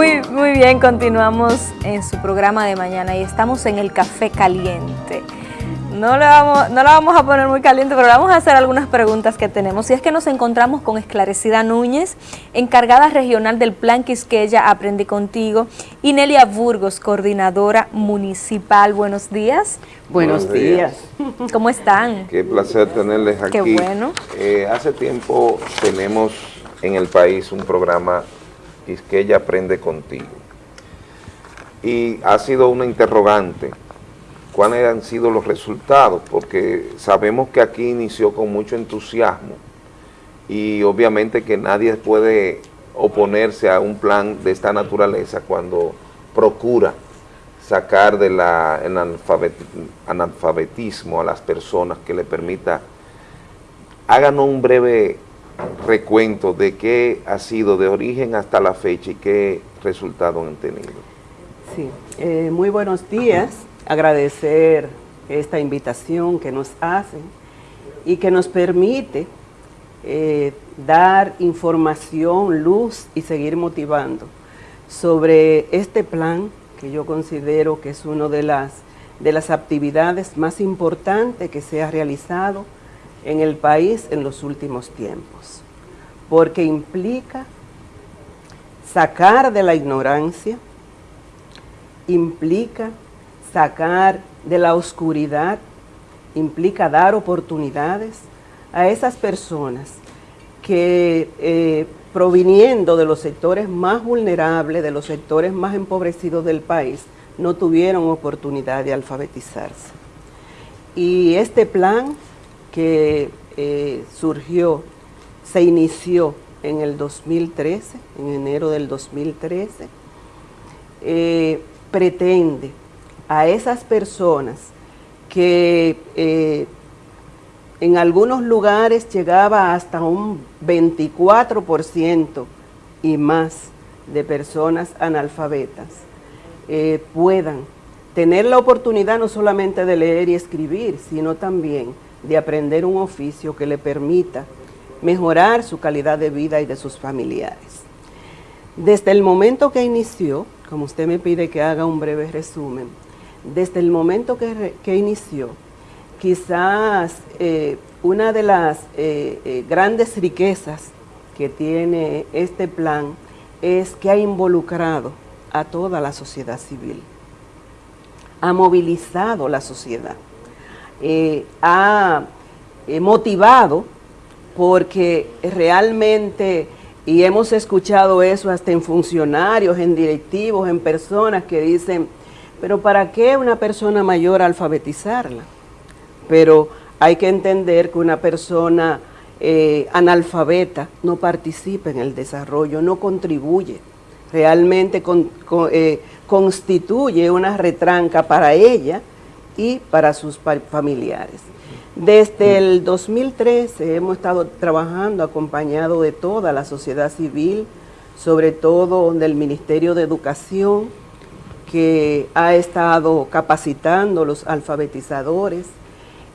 Muy, muy bien, continuamos en su programa de mañana y estamos en el Café Caliente. No la, vamos, no la vamos a poner muy caliente, pero vamos a hacer algunas preguntas que tenemos. Y es que nos encontramos con Esclarecida Núñez, encargada regional del Plan Quisqueya Aprende Contigo, y Nelia Burgos, coordinadora municipal. Buenos días. Buenos, días. ¿Cómo están? Qué placer tenerles aquí. Qué bueno. Eh, hace tiempo tenemos en el país un programa Quisqueya Aprende Contigo. Y ha sido una interrogante cuáles han sido los resultados, porque sabemos que aquí inició con mucho entusiasmo y obviamente que nadie puede oponerse a un plan de esta naturaleza cuando procura sacar del analfabetismo a las personas que le permita, háganos un breve recuento de qué ha sido de origen hasta la fecha y qué resultados han tenido. Sí, eh, muy buenos días agradecer esta invitación que nos hacen y que nos permite eh, dar información, luz y seguir motivando sobre este plan que yo considero que es una de las, de las actividades más importantes que se ha realizado en el país en los últimos tiempos, porque implica sacar de la ignorancia, implica sacar de la oscuridad implica dar oportunidades a esas personas que eh, proviniendo de los sectores más vulnerables, de los sectores más empobrecidos del país, no tuvieron oportunidad de alfabetizarse. Y este plan que eh, surgió, se inició en el 2013, en enero del 2013, eh, pretende a esas personas que eh, en algunos lugares llegaba hasta un 24% y más de personas analfabetas, puedan tener la oportunidad no solamente de leer y escribir, sino también de aprender un oficio que le permita mejorar su calidad de vida y de sus familiares. Desde el momento que inició, como usted me pide que haga un breve resumen, desde el momento que, inició, quizás eh, una de las eh, eh, grandes riquezas que tiene este plan es que ha involucrado a toda la sociedad civil, ha movilizado la sociedad, ha motivado porque realmente, y hemos escuchado eso hasta en funcionarios, en directivos, en personas que dicen, pero ¿para qué una persona mayor alfabetizarla? Pero hay que entender que una persona eh, analfabeta no participa en el desarrollo, no contribuye, realmente eh, constituye una retranca para ella y para sus familiares. Desde el 2013 hemos estado trabajando acompañado de toda la sociedad civil, sobre todo del Ministerio de Educación, que ha estado capacitando los alfabetizadores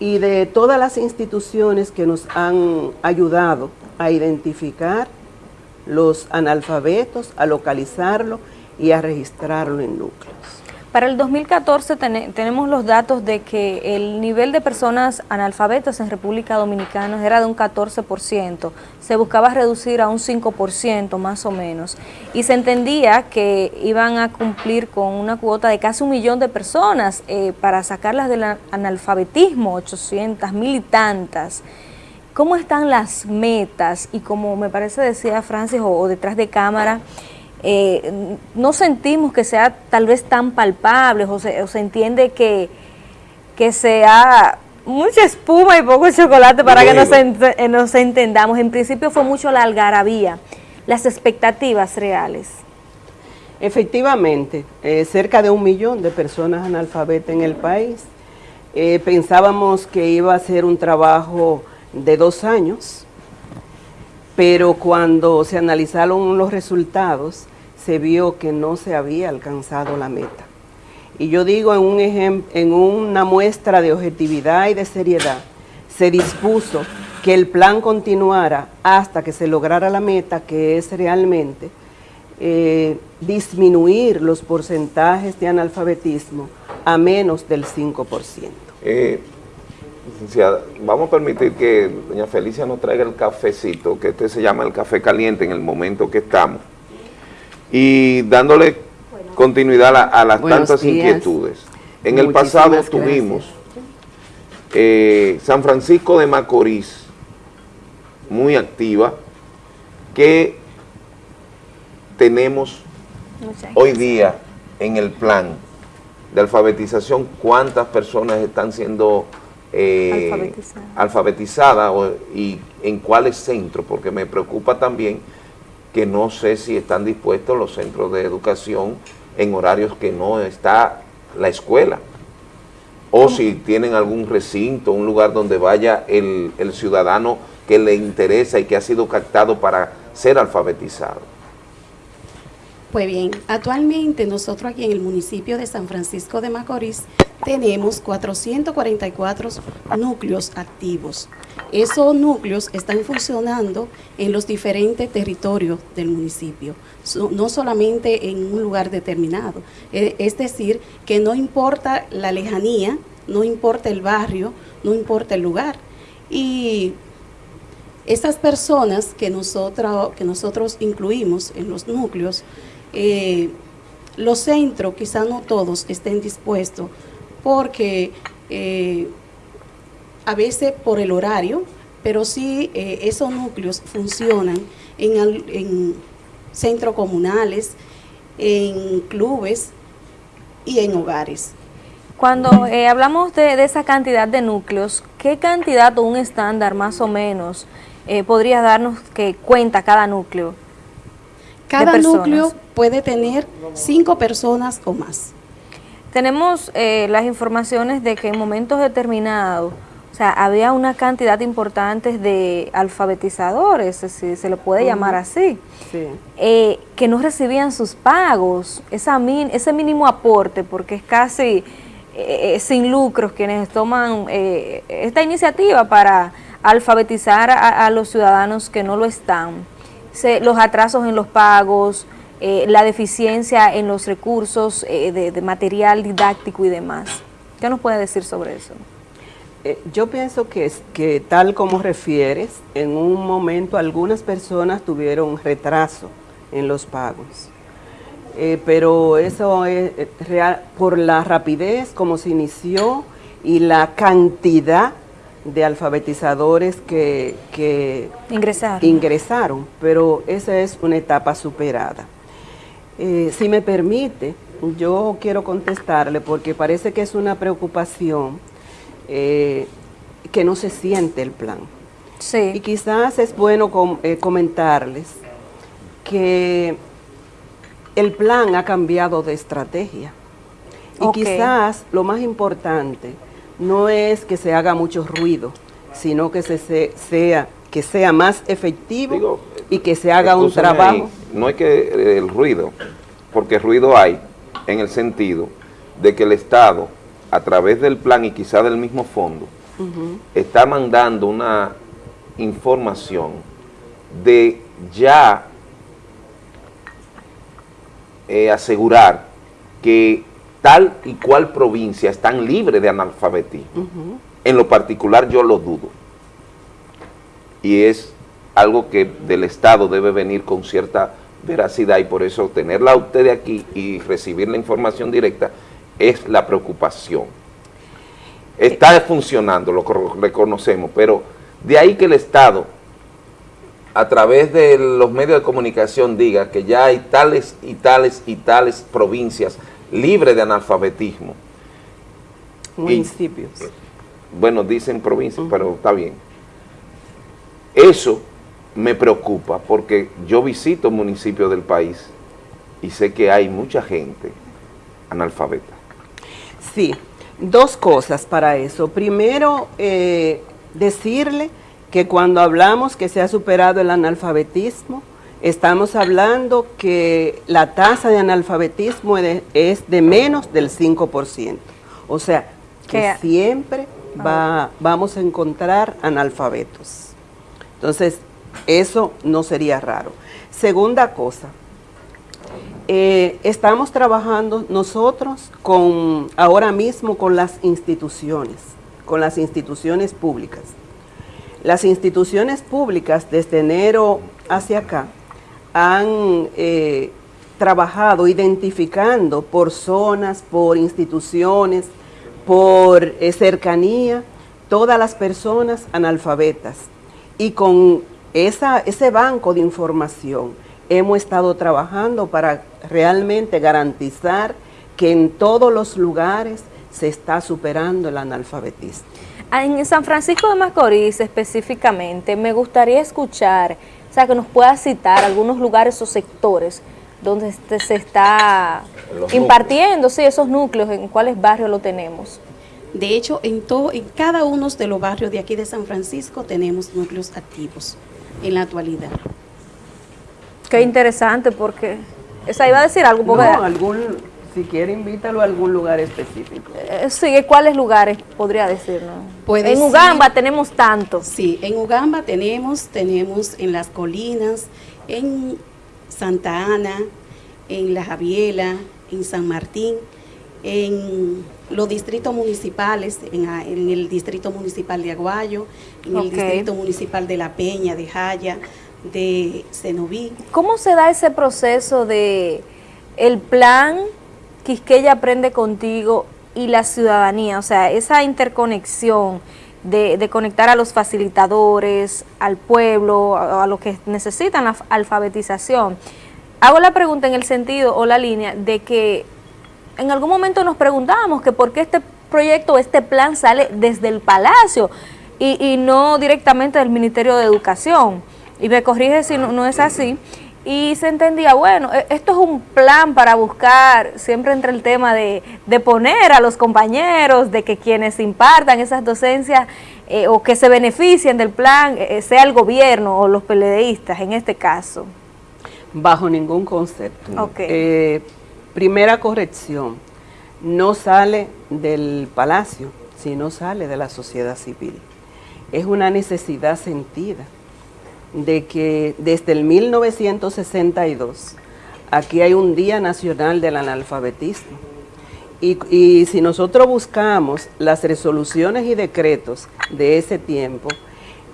y de todas las instituciones que nos han ayudado a identificar los analfabetos, a localizarlo y a registrarlo en núcleos. Para el 2014 tenemos los datos de que el nivel de personas analfabetas en República Dominicana era de un 14%, se buscaba reducir a un 5% más o menos, y se entendía que iban a cumplir con una cuota de casi un millón de personas eh, para sacarlas del analfabetismo, 800 mil y tantas. ¿Cómo están las metas? Y como me parece decía Francis, o detrás de cámara, eh, no sentimos que sea tal vez tan palpable o se, entiende que, que sea mucha espuma y poco chocolate para que nos, eh, nos, entendamos. En principio fue mucho la algarabía, las expectativas reales. Efectivamente, eh, cerca de un millón de personas analfabetas en el país. pensábamos que iba a ser un trabajo de dos años, pero cuando se analizaron los resultados, se vio que no se había alcanzado la meta. Y yo digo en, un en una muestra de objetividad y de seriedad, se dispuso que el plan continuara hasta que se lograra la meta, que es realmente eh, disminuir los porcentajes de analfabetismo a menos del 5%. Eh, vamos a permitir que doña Felicia nos traiga el cafecito, que este se llama el café caliente en el momento que estamos, y dándole continuidad a, las tantas inquietudes. En el pasado tuvimos eh, San Francisco de Macorís, muy activa, que tenemos hoy día en el plan de alfabetización, cuántas personas están siendo eh, alfabetizadas y en cuáles centros, porque me preocupa también que no sé si están dispuestos los centros de educación en horarios que no está la escuela, o si tienen algún recinto, un lugar donde vaya el, el ciudadano que le interesa y que ha sido captado para ser alfabetizado. Pues bien, actualmente nosotros aquí en el municipio de San Francisco de Macorís tenemos 444 núcleos activos. Esos núcleos están funcionando en los diferentes territorios del municipio, no solamente en un lugar determinado. E, es decir, que no importa la lejanía, no importa el barrio, no importa el lugar. Y esas personas que nosotros, que nosotros incluimos en los núcleos, eh, los centros, quizá no todos estén dispuestos, porque eh, a veces por el horario, pero sí eh, esos núcleos funcionan en, centros comunales, en clubes y en hogares. Cuando hablamos de, de, esa cantidad de núcleos, ¿qué cantidad o un estándar más o menos podría darnos que cuenta cada núcleo? Cada núcleo puede tener cinco personas o más. Tenemos eh, las informaciones de que en momentos determinados, o sea, había una cantidad importante de alfabetizadores, si se le puede llamar así, eh, que no recibían sus pagos, esa ese mínimo aporte, porque es casi eh, sin lucros quienes toman esta iniciativa para alfabetizar a los ciudadanos que no lo están. Los atrasos en los pagos, eh, la deficiencia en los recursos eh, de, material didáctico y demás. ¿Qué nos puede decir sobre eso? Eh, yo pienso que, que tal como refieres, en un momento algunas personas tuvieron retraso en los pagos. pero eso es real por la rapidez como se inició y la cantidad de alfabetizadores que, ingresaron. pero esa es una etapa superada. Eh, si me permite, yo quiero contestarle porque parece que es una preocupación eh, que no se siente el plan. Sí. Y quizás es bueno eh, comentarles que el plan ha cambiado de estrategia. Y quizás lo más importante no es que se haga mucho ruido, sino que se, sea que sea más efectivo y que se haga un trabajo. No es que eh, el ruido, porque ruido hay en el sentido de que el Estado, a través del plan y quizá del mismo fondo, está mandando una información de ya eh, asegurar que tal y cual provincia están libres de analfabetismo. En lo particular yo lo dudo. Y es algo que del Estado debe venir con cierta veracidad y por eso tenerla usted aquí y recibir la información directa es la preocupación. Está funcionando, lo reconocemos, pero de ahí que el Estado, a través de los medios de comunicación, diga que ya hay tales y tales y tales provincias libre de analfabetismo. Municipios. bueno, dicen provincias, pero está bien. Eso me preocupa porque yo visito municipios del país y sé que hay mucha gente analfabeta. Sí, dos cosas para eso. Primero, eh, decirle que cuando hablamos que se ha superado el analfabetismo, estamos hablando que la tasa de analfabetismo es de menos del 5%. O sea, que siempre va, vamos a encontrar analfabetos. Entonces, eso no sería raro. Segunda cosa, Eh, estamos trabajando nosotros con ahora mismo con las instituciones, con las instituciones públicas. Las instituciones públicas desde enero hacia acá han eh, trabajado identificando por zonas, por instituciones, por eh, cercanía, todas las personas analfabetas. Y con esa, ese banco de información hemos estado trabajando para realmente garantizar que en todos los lugares se está superando el analfabetismo. Ah, en San Francisco de Macorís específicamente, me gustaría escuchar, o sea, que nos pueda citar algunos lugares o sectores donde este se está impartiendo, sí, esos núcleos, en cuáles barrios lo tenemos. De hecho, en, todo, en cada uno de los barrios de aquí de San Francisco tenemos núcleos activos en la actualidad. Qué interesante, porque esa iba a decir algo. Porque no, algún, si quiere invítalo a algún lugar específico. Eh, sí, ¿cuáles lugares podría decirnos? en Ugamba tenemos tantos. Sí, en Ugamba tenemos, tenemos en las colinas, en Santa Ana, en La Javiela, en San Martín, en los distritos municipales, en, el distrito municipal de Aguayo, en el distrito municipal de La Peña, de Jaya, de Cenoví. ¿Cómo se da ese proceso de el plan Quisqueya Aprende Contigo y la ciudadanía? O sea, esa interconexión de, conectar a los facilitadores, al pueblo, a, a los que necesitan la alfabetización. Hago la pregunta en el sentido o la línea de que en algún momento nos preguntábamos que por qué este proyecto, este plan sale desde el Palacio y, no directamente del Ministerio de Educación. Y me corrige si no, es así. Y se entendía, bueno, e, esto es un plan para buscar, siempre entre el tema de, poner a los compañeros, de que quienes impartan esas docencias eh, o que se beneficien del plan, eh, sea el gobierno o los peledeístas en este caso. Bajo ningún concepto. Okay. Eh, Primera corrección, no sale del palacio, sino sale de la sociedad civil. Es una necesidad sentida de que desde el 1962 aquí hay un Día Nacional del Analfabetismo. Y, si nosotros buscamos las resoluciones y decretos de ese tiempo,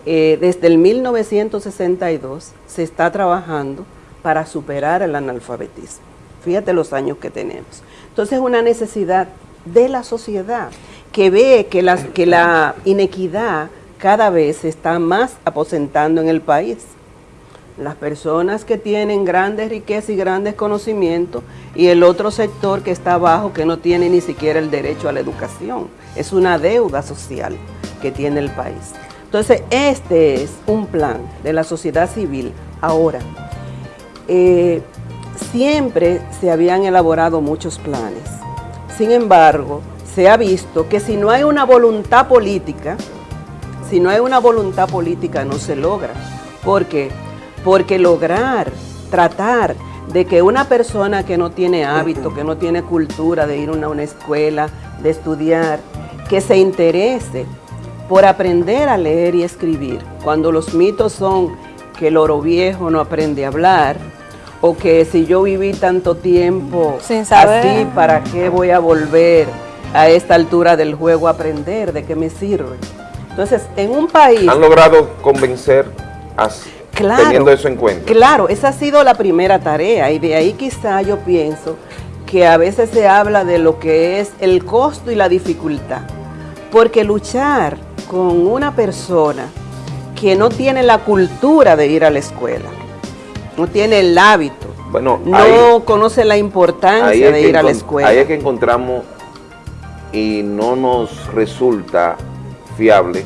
eh, desde el 1962 se está trabajando para superar el analfabetismo. Fíjate los años que tenemos. Entonces es una necesidad de la sociedad que ve que, que la inequidad cada vez se está más aposentando en el país. Las personas que tienen grandes riquezas y grandes conocimientos y el otro sector que está abajo que no tiene ni siquiera el derecho a la educación. Es una deuda social que tiene el país. Entonces, este es un plan de la sociedad civil ahora. Eh, siempre se habían elaborado muchos planes. Sin embargo, se ha visto que si no hay una voluntad política, si no hay una voluntad política no se logra. ¿Por qué? Porque lograr, tratar de que una persona que no tiene hábito, que no tiene cultura de ir a una escuela, de estudiar, que se interese por aprender a leer y escribir, cuando los mitos son que el oro viejo no aprende a hablar, o que si yo viví tanto tiempo Sin saber. así, ¿para qué voy a volver a esta altura del juego a aprender? ¿De qué me sirve? Entonces, en un país... ¿Han logrado convencer así, teniendo eso en cuenta? Claro, esa ha sido la primera tarea y de ahí quizá yo pienso que a veces se habla de lo que es el costo y la dificultad. Porque luchar con una persona que no tiene la cultura de ir a la escuela, no tiene el hábito, bueno, no conoce la importancia de ir a la escuela. Ahí es que encontramos y no nos resulta fiable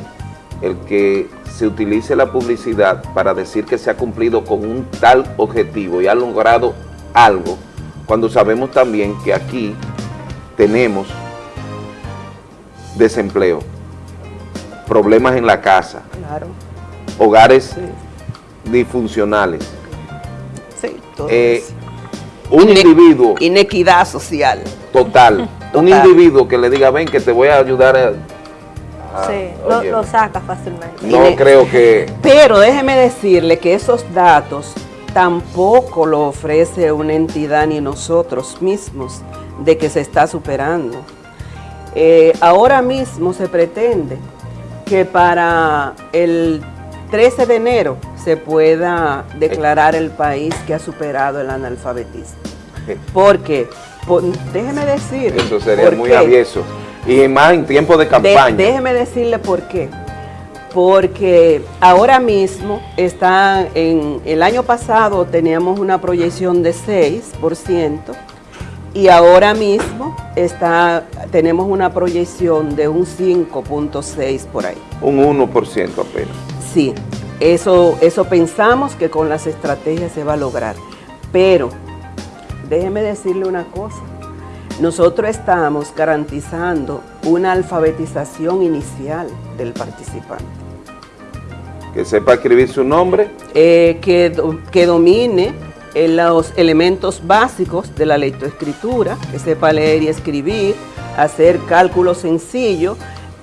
el que se utilice la publicidad para decir que se ha cumplido con un tal objetivo y ha logrado algo, cuando sabemos también que aquí tenemos desempleo, problemas en la casa, hogares disfuncionales, eh, un individuo... Inequidad social. Total. Un individuo que le diga, ven que te voy a ayudar a... sí, lo, saca fácilmente. No creo que... Pero déjeme decirle que esos datos tampoco lo ofrece una entidad ni nosotros mismos de que se está superando. Eh, ahora mismo se pretende que para el 13 de enero se pueda declarar el país que ha superado el analfabetismo. Porque, déjeme decir... Eso sería muy avieso. Y más en tiempo de campaña. déjeme decirle por qué. Porque ahora mismo está en el año pasado teníamos una proyección de 6%, y ahora mismo está, tenemos una proyección de un 5.6 por ahí. Un 1% apenas. Sí, eso, eso pensamos que con las estrategias se va a lograr. Pero, déjeme decirle una cosa, nosotros estamos garantizando una alfabetización inicial del participante. Que sepa escribir su nombre. Eh, que, que domine los elementos básicos de la lectoescritura, que sepa leer y escribir, hacer cálculos sencillos,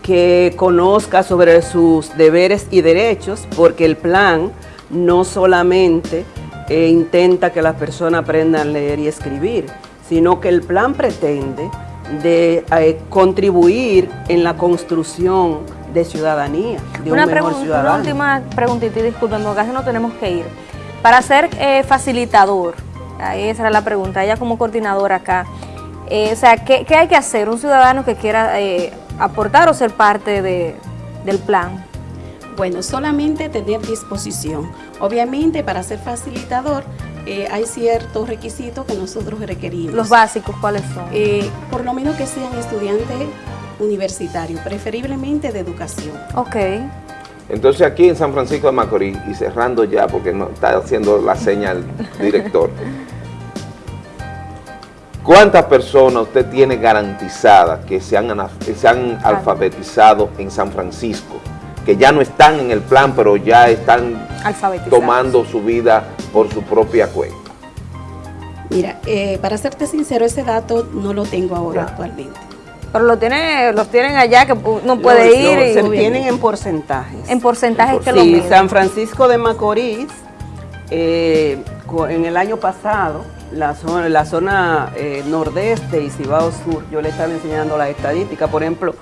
que conozca sobre sus deberes y derechos, porque el plan no solamente eh, intenta que las personas aprendan a leer y escribir, sino que el plan pretende de eh, contribuir en la construcción de ciudadanía, de una un mejor ciudadano. Una última preguntita y disculpen, porque casi no tenemos que ir. Para ser eh, facilitador, esa era la pregunta, ella como coordinadora acá, eh, o sea, ¿qué, hay que hacer un ciudadano que quiera eh, aportar o ser parte del plan? Bueno, solamente tener disposición. Obviamente, para ser facilitador, hay ciertos requisitos que nosotros requerimos. ¿Los básicos cuáles son? por lo menos que sean estudiantes universitarios, preferiblemente de educación. Ok. Entonces aquí en San Francisco de Macorís, y cerrando ya porque no está haciendo la señal director, ¿cuántas personas usted tiene garantizadas que se han, alfabetizado en San Francisco? Que ya no están en el plan, pero ya están tomando su vida por su propia cuenta. Mira, eh, para serte sincero, ese dato no lo tengo ahora actualmente. Pero lo tiene, los tienen allá que no puede ir. se tienen en porcentajes. En porcentajes que sí, San Francisco de Macorís, eh, en el año pasado, la zona, la zona eh, nordeste y Cibao Sur, yo le estaba enseñando la estadística, por ejemplo,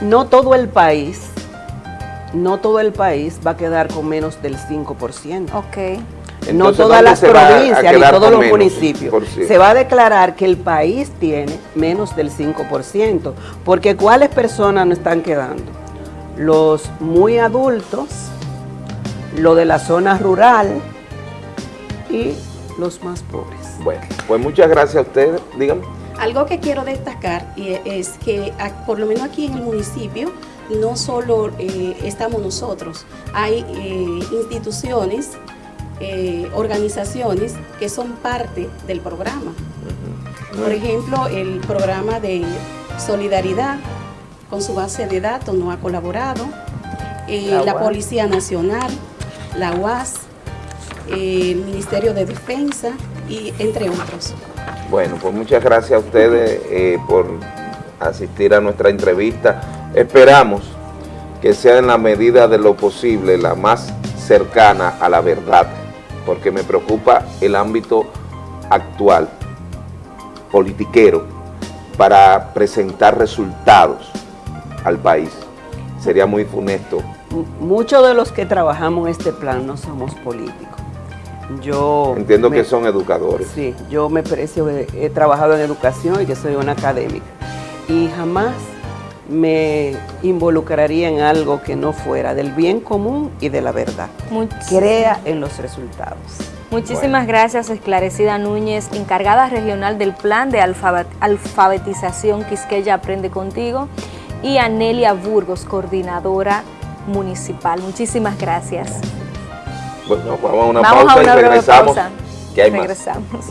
no todo el país, no todo el país va a quedar con menos del 5%. Ok no todas las provincias ni todos los municipios. Se va a declarar que el país tiene menos del 5%, porque ¿cuáles personas no están quedando? Los muy adultos, lo de la zona rural y los más pobres. Bueno, pues muchas gracias a ustedes, díganme. Algo que quiero destacar es que por lo menos aquí en el municipio no solo eh, estamos nosotros, hay eh, instituciones eh, organizaciones que son parte del programa. Por ejemplo, el programa de Solidaridad con su base de datos no ha colaborado, eh, la, Policía Nacional, la UAS, eh, el Ministerio de Defensa y entre otros. Bueno, pues muchas gracias a ustedes por asistir a nuestra entrevista. Esperamos que sea en la medida de lo posible la más cercana a la verdad porque me preocupa el ámbito actual, politiquero, para presentar resultados al país. Sería muy funesto. Muchos de los que trabajamos este plan no somos políticos. Yo Entiendo que son educadores. Sí, yo me precio, he trabajado en educación y que soy una académica. Y jamás me involucraría en algo que no fuera del bien común y de la verdad. Crea en los resultados. Muchísimas gracias, Esclarecida Núñez, encargada regional del Plan de Alfabetización Quisqueya Aprende Contigo, y Anelia Burgos, coordinadora municipal. Muchísimas gracias. Bueno, vamos a una pausa y regresamos. Que hay regresamos.